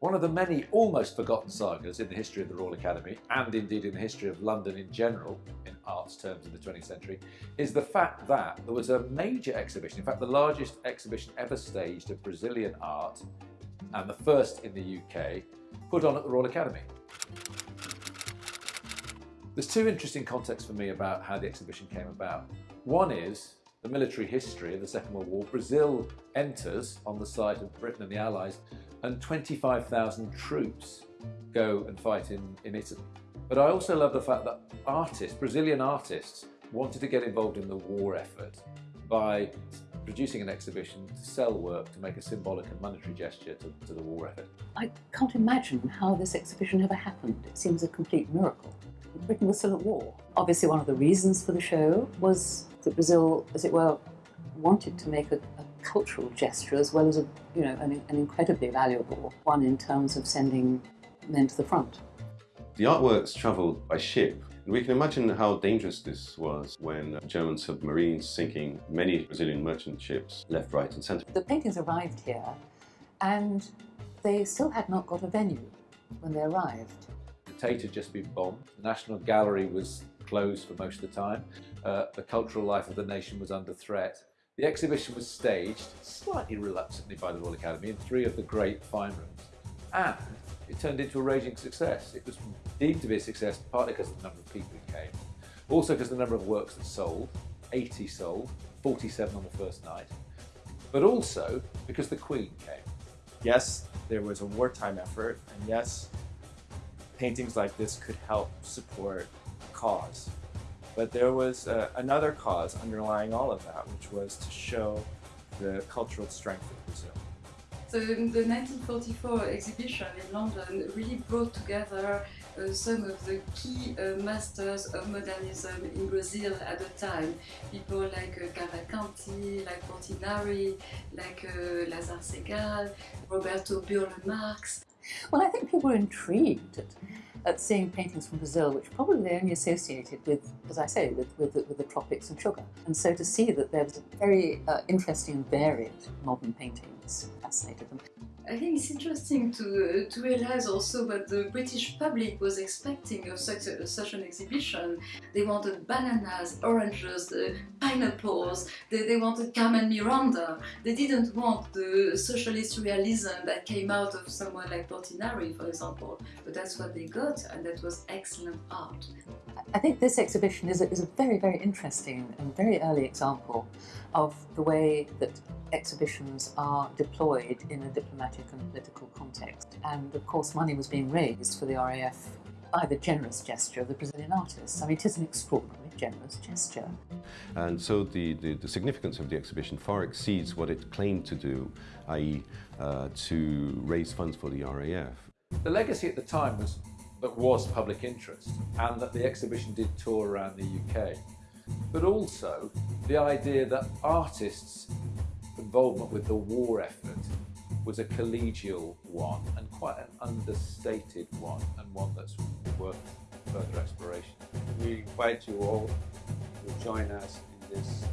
One of the many almost forgotten sagas in the history of the Royal Academy, and indeed in the history of London in general, in arts terms in the 20th century, is the fact that there was a major exhibition, in fact the largest exhibition ever staged of Brazilian art, and the first in the UK, put on at the Royal Academy. There's two interesting contexts for me about how the exhibition came about. One is the military history of the Second World War. Brazil enters on the side of Britain and the Allies and 25,000 troops go and fight in, in Italy. But I also love the fact that artists, Brazilian artists, wanted to get involved in the war effort by producing an exhibition to sell work to make a symbolic and monetary gesture to, to the war effort. I can't imagine how this exhibition ever happened. It seems a complete miracle. Britain was still at war. Obviously one of the reasons for the show was that Brazil, as it were, wanted to make a, a cultural gesture as well as a, you know, an, an incredibly valuable one in terms of sending men to the front. The artworks travelled by ship. and We can imagine how dangerous this was when German submarines sinking many Brazilian merchant ships left, right and centre. The paintings arrived here and they still had not got a venue when they arrived. The Tate had just been bombed. The National Gallery was closed for most of the time. Uh, the cultural life of the nation was under threat. The exhibition was staged, slightly reluctantly by the Royal Academy, in three of the great fine rooms. And it turned into a raging success. It was deemed to be a success partly because of the number of people who came, also because of the number of works that sold, 80 sold, 47 on the first night, but also because the Queen came. Yes, there was a wartime effort, and yes, paintings like this could help support cause. But there was uh, another cause underlying all of that, which was to show the cultural strength of Brazil. So the 1944 exhibition in London really brought together uh, some of the key uh, masters of modernism in Brazil at the time. People like uh, Cavalcanti, like Portinari, like uh, Lasar Segall, Roberto Burle Marx. Well, I think people were intrigued at seeing paintings from Brazil, which probably they only associated with, as I say, with, with, with the tropics and sugar. And so to see that there was very uh, interesting and varied modern paintings fascinated them. I think it's interesting to, uh, to realize also what the British public was expecting of such, a, such an exhibition. They wanted bananas, oranges, uh, pineapples, they, they wanted Carmen Miranda. They didn't want the socialist realism that came out of someone like Portinari, for example. But that's what they got and that was excellent art. I think this exhibition is a, is a very, very interesting and very early example of the way that exhibitions are deployed in a diplomatic and political context. And of course money was being raised for the RAF by the generous gesture of the Brazilian artists. I mean, it is an extraordinarily generous gesture. And so the, the, the significance of the exhibition far exceeds what it claimed to do, i.e. Uh, to raise funds for the RAF. The legacy at the time was that was public interest and that the exhibition did tour around the UK. But also the idea that artists' involvement with the war effort was a collegial one and quite an understated one and one that's worth further exploration. We invite you all to join us in this